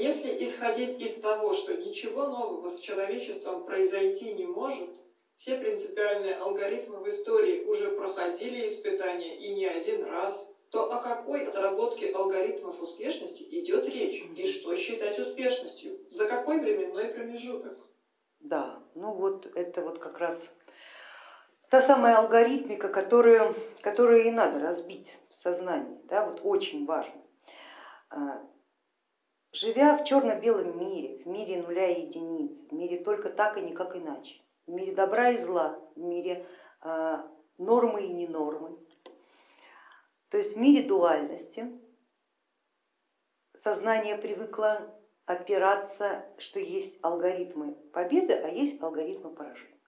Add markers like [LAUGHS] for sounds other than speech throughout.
Если исходить из того, что ничего нового с человечеством произойти не может, все принципиальные алгоритмы в истории уже проходили испытания и не один раз, то о какой отработке алгоритмов успешности идет речь и что считать успешностью, за какой временной промежуток? Да, ну вот это вот как раз та самая алгоритмика, которую, которую и надо разбить в сознании, да, вот очень важно. Живя в черно-белом мире, в мире нуля и единиц, в мире только так и никак иначе, в мире добра и зла, в мире а, нормы и ненормы, то есть в мире дуальности сознание привыкло опираться, что есть алгоритмы победы, а есть алгоритмы поражения.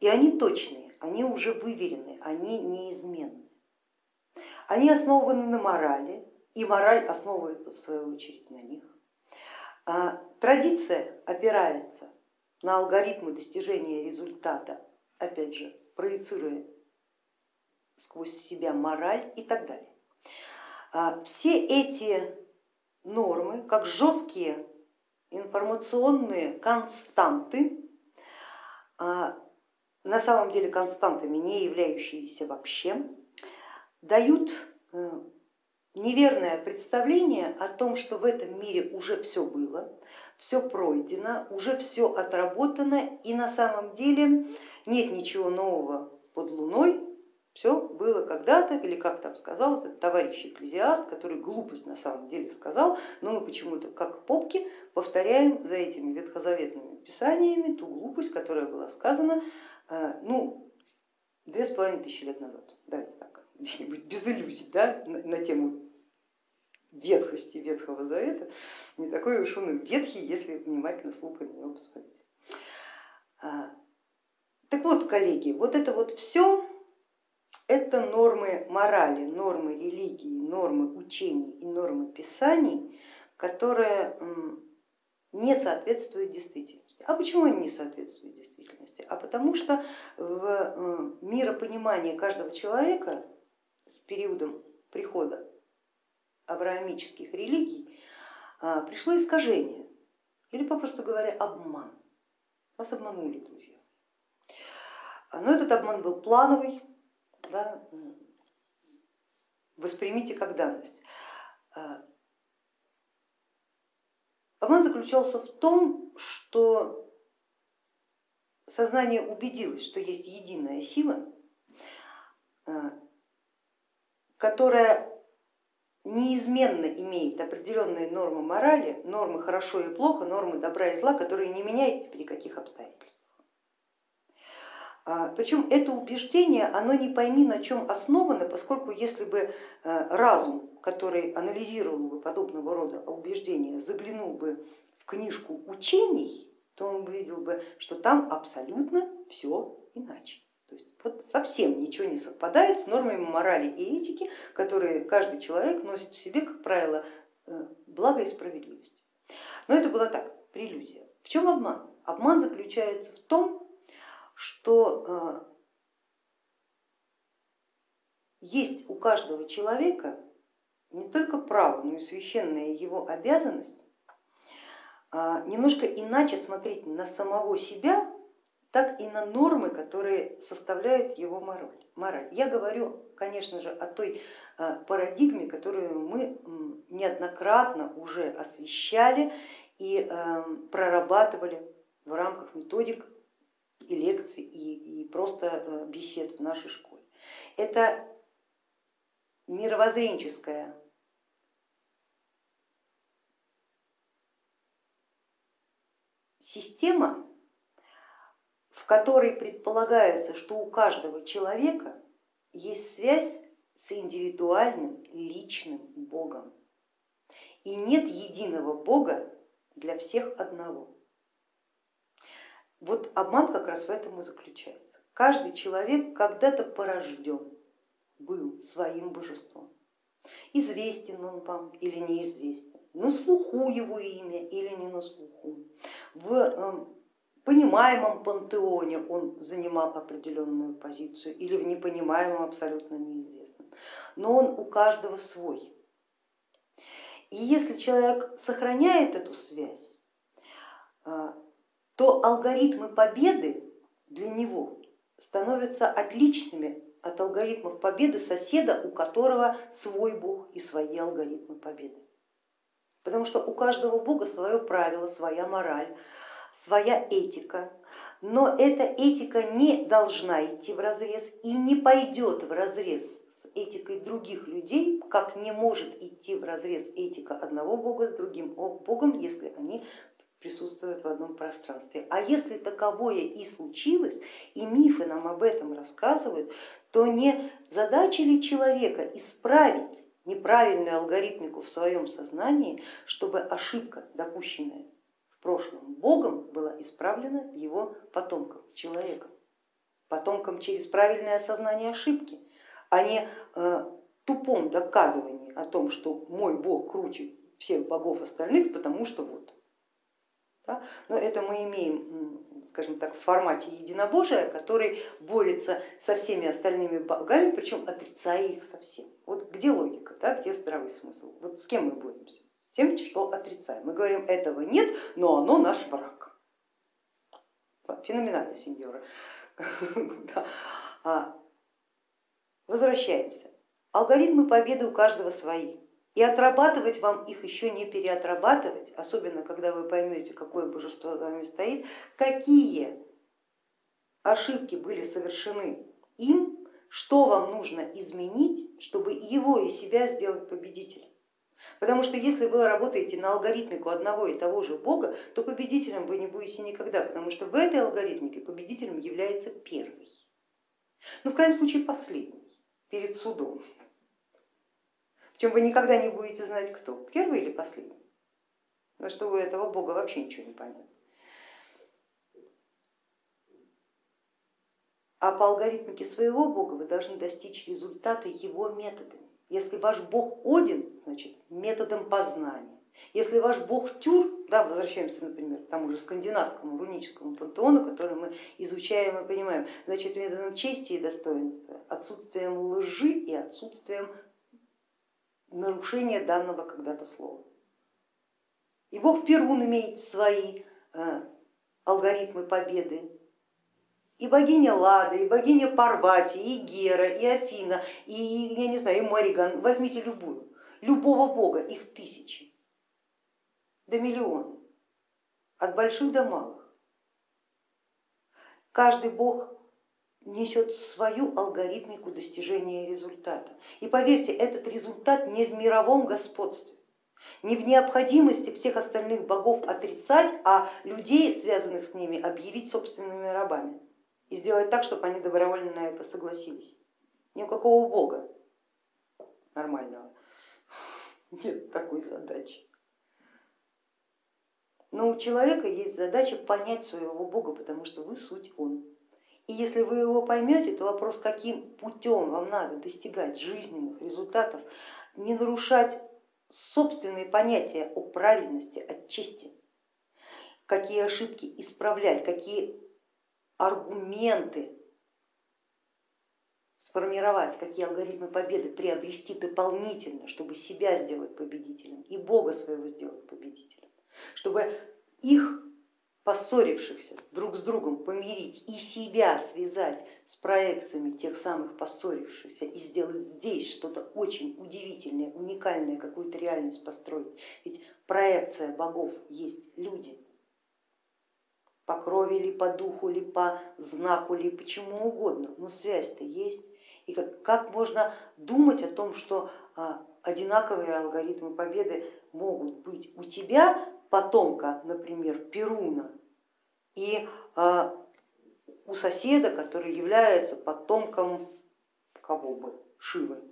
И они точные, они уже выверены, они неизменны. Они основаны на морали, и мораль основывается в свою очередь на них. А традиция опирается на алгоритмы достижения результата, опять же, проецируя сквозь себя мораль и так далее. А все эти нормы, как жесткие информационные константы, а, на самом деле константами не являющиеся вообще, дают э, неверное представление о том, что в этом мире уже все было, все пройдено, уже все отработано и на самом деле нет ничего нового под луной, все было когда-то, или как там сказал этот товарищ экклезиаст, который глупость на самом деле сказал, но мы почему-то как попки повторяем за этими ветхозаветными писаниями ту глупость, которая была сказана э, ну, две с половиной тысячи лет назад, давайте так, где-нибудь без иллюзий да, на, на тему ветхости Ветхого Завета, не такой уж он и ветхий, если внимательно с лупой на него посмотреть. А, так вот, коллеги, вот это вот все это нормы морали, нормы религии, нормы учений и нормы писаний, которые не соответствуют действительности. А почему они не соответствуют действительности? А потому что в миропонимании каждого человека периодом прихода авраамических религий а, пришло искажение или, попросту говоря, обман. Вас обманули, друзья. Но этот обман был плановый, да, воспримите как данность. А, обман заключался в том, что сознание убедилось, что есть единая сила, а, которая неизменно имеет определенные нормы морали, нормы хорошо и плохо, нормы добра и зла, которые не меняют при каких обстоятельствах. А, Причем это убеждение, оно не пойми на чем основано, поскольку если бы э, разум, который анализировал бы подобного рода убеждения, заглянул бы в книжку учений, то он увидел бы, что там абсолютно все иначе. То есть вот совсем ничего не совпадает с нормами морали и этики, которые каждый человек носит в себе, как правило, э, благо и справедливость. Но это была так, прелюдия. В чем обман? Обман заключается в том, что э, есть у каждого человека не только право, но и священная его обязанность а, немножко иначе смотреть на самого себя, так и на нормы, которые составляют его мораль. Я говорю, конечно же, о той э, парадигме, которую мы неоднократно уже освещали и э, прорабатывали в рамках методик и лекций, и, и просто э, бесед в нашей школе. Это мировоззренческая система, в которой предполагается, что у каждого человека есть связь с индивидуальным личным Богом. И нет единого Бога для всех одного. Вот обман как раз в этом и заключается. Каждый человек когда-то порожден был своим божеством. Известен он вам или неизвестен, на слуху его имя или не на слуху. В эм, понимаемом пантеоне он занимал определенную позицию или в непонимаемом абсолютно неизвестном. Но он у каждого свой. И если человек сохраняет эту связь, а, то алгоритмы победы для него становятся отличными от алгоритмов победы соседа, у которого свой бог и свои алгоритмы победы. Потому что у каждого бога свое правило, своя мораль, своя этика, но эта этика не должна идти в разрез и не пойдет в разрез с этикой других людей, как не может идти в разрез этика одного бога с другим богом, если они присутствуют в одном пространстве. А если таковое и случилось, и мифы нам об этом рассказывают, то не задача ли человека исправить неправильную алгоритмику в своем сознании, чтобы ошибка, допущенная прошлом Богом, была исправлена его потомком, человеком, потомком через правильное осознание ошибки, а не э, тупом доказывании о том, что мой Бог круче всех богов остальных, потому что вот. Но это мы имеем, скажем так, в формате единобожия, который борется со всеми остальными богами, причем отрицая их совсем. Вот где логика, да? где здравый смысл? Вот с кем мы боремся? Тем, что отрицаем. Мы говорим, этого нет, но оно наш враг. Феноменально, сеньора. [LAUGHS] А, возвращаемся. Алгоритмы победы у каждого свои. И отрабатывать вам их еще не переотрабатывать, особенно когда вы поймете, какое божество за вами стоит, какие ошибки были совершены им, что вам нужно изменить, чтобы его и себя сделать победителем. Потому что если вы работаете на алгоритмику одного и того же Бога, то победителем вы не будете никогда, потому что в этой алгоритмике победителем является первый. Ну, в крайнем случае последний, перед судом чем вы никогда не будете знать, кто, первый или последний. Потому что у этого бога вообще ничего не понятно. А по алгоритмике своего бога вы должны достичь результата его методами. Если ваш бог Один, значит методом познания. Если ваш бог Тюр, да, возвращаемся, например, к тому же скандинавскому руническому пантеону, который мы изучаем и понимаем, значит методом чести и достоинства, отсутствием лжи и отсутствием нарушение данного когда-то слова. И бог Перун имеет свои э, алгоритмы победы, и богиня Лада, и богиня Парвати, и Гера, и Афина, и, я не знаю, и Мариган, возьмите любую, любого бога, их тысячи, до миллиона, от больших до малых. Каждый бог несет свою алгоритмику достижения результата. И поверьте, этот результат не в мировом господстве, не в необходимости всех остальных богов отрицать, а людей, связанных с ними, объявить собственными рабами и сделать так, чтобы они добровольно на это согласились. Ни у какого бога нормального нет такой задачи. Но у человека есть задача понять своего бога, потому что вы суть он. И если вы его поймете, то вопрос, каким путем вам надо достигать жизненных результатов, не нарушать собственные понятия о правильности, о чести, какие ошибки исправлять, какие аргументы сформировать, какие алгоритмы победы приобрести дополнительно, чтобы себя сделать победителем и Бога своего сделать победителем, чтобы их поссорившихся друг с другом помирить и себя связать с проекциями тех самых поссорившихся и сделать здесь что-то очень удивительное, уникальное, какую-то реальность построить. Ведь проекция богов есть люди, по крови ли, по духу ли, по знаку ли, почему угодно, но связь-то есть. И как, как можно думать о том, что а, одинаковые алгоритмы победы могут быть у тебя, потомка, например, Перуна, и а, у соседа, который является потомком кого бы, Шивы.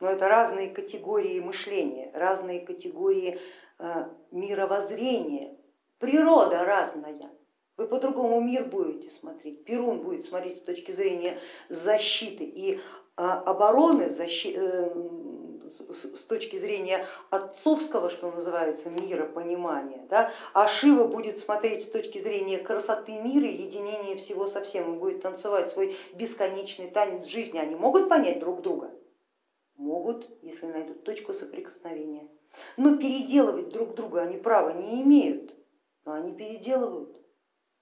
Но это разные категории мышления, разные категории а, мировоззрения, природа разная. Вы по-другому мир будете смотреть. Перун будет смотреть с точки зрения защиты и а, обороны, э, с точки зрения отцовского, что называется, мира, понимания, да, а Шива будет смотреть с точки зрения красоты мира, единения всего со всем, он будет танцевать свой бесконечный танец жизни. Они могут понять друг друга? Могут, если найдут точку соприкосновения. Но переделывать друг друга они права не имеют, но они переделывают.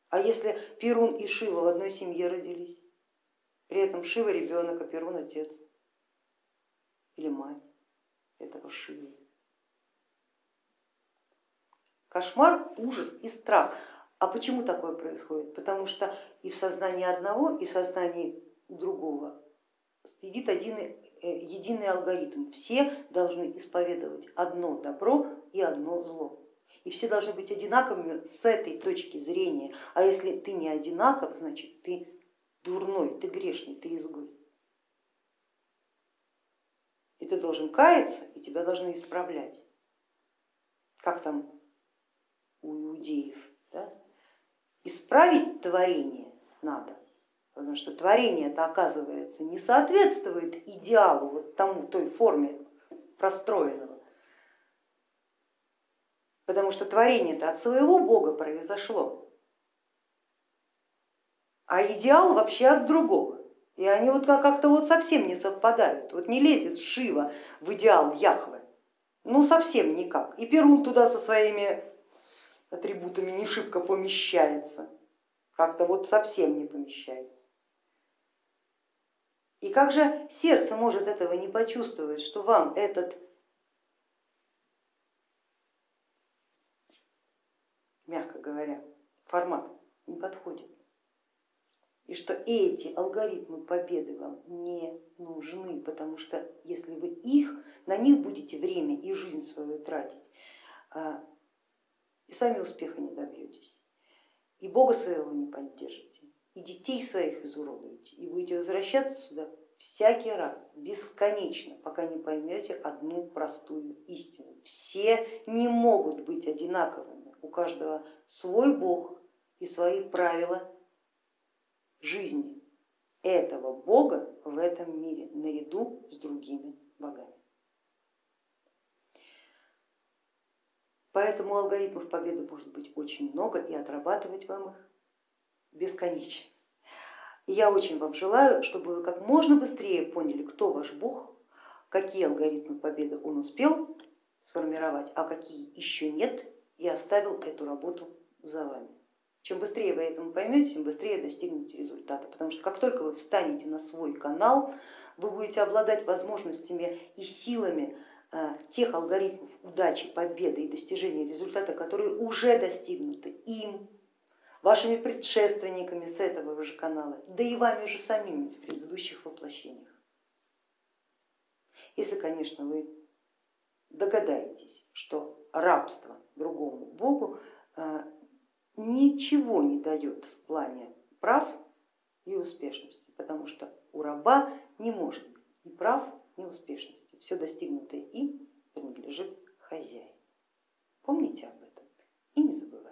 А если Перун и Шива в одной семье родились, при этом Шива ребенок, а Перун отец или мать этого Шивы. Кошмар, ужас и страх. А почему такое происходит? Потому что и в сознании одного, и в сознании другого сидит один э, единый алгоритм. Все должны исповедовать одно добро и одно зло. И все должны быть одинаковыми с этой точки зрения. А если ты не одинаков, значит ты дурной, ты грешный, ты изгой. И ты должен каяться, и тебя должны исправлять. Как там у иудеев. Да? Исправить творение надо, потому что творение это оказывается не соответствует идеалу, вот тому, той форме простроенного, потому что творение-то от своего Бога произошло, а идеал вообще от другого. И они вот как-то вот совсем не совпадают. Вот не лезет Шива в идеал Яхвы, ну совсем никак. И Перун туда со своими атрибутами не шибко помещается, как-то вот совсем не помещается. И как же сердце может этого не почувствовать, что вам этот мягко говоря, формат не подходит. И что эти алгоритмы победы вам не нужны, потому что если вы их, на них будете время и жизнь свою тратить, а, и сами успеха не добьетесь, и Бога своего не поддержите, и детей своих изуродуете, и будете возвращаться сюда всякий раз, бесконечно, пока не поймете одну простую истину. Все не могут быть одинаковыми, у каждого свой Бог и свои правила жизни этого Бога в этом мире наряду с другими богами. Поэтому алгоритмов победы может быть очень много и отрабатывать вам их бесконечно. я очень вам желаю, чтобы вы как можно быстрее поняли, кто ваш Бог, какие алгоритмы победы он успел сформировать, а какие еще нет, и оставил эту работу за вами. Чем быстрее вы этому поймете, тем быстрее достигнете результата, потому что как только вы встанете на свой канал, вы будете обладать возможностями и силами Э, тех алгоритмов удачи, победы и достижения результата, которые уже достигнуты им, вашими предшественниками с этого же канала, да и вами же самими в предыдущих воплощениях. Если, конечно, вы догадаетесь, что рабство другому богу э, ничего не дает в плане прав и успешности, потому что у раба не может ни прав, ни успешности. Все достигнутое им принадлежит хозяину. Помните об этом и не забывайте.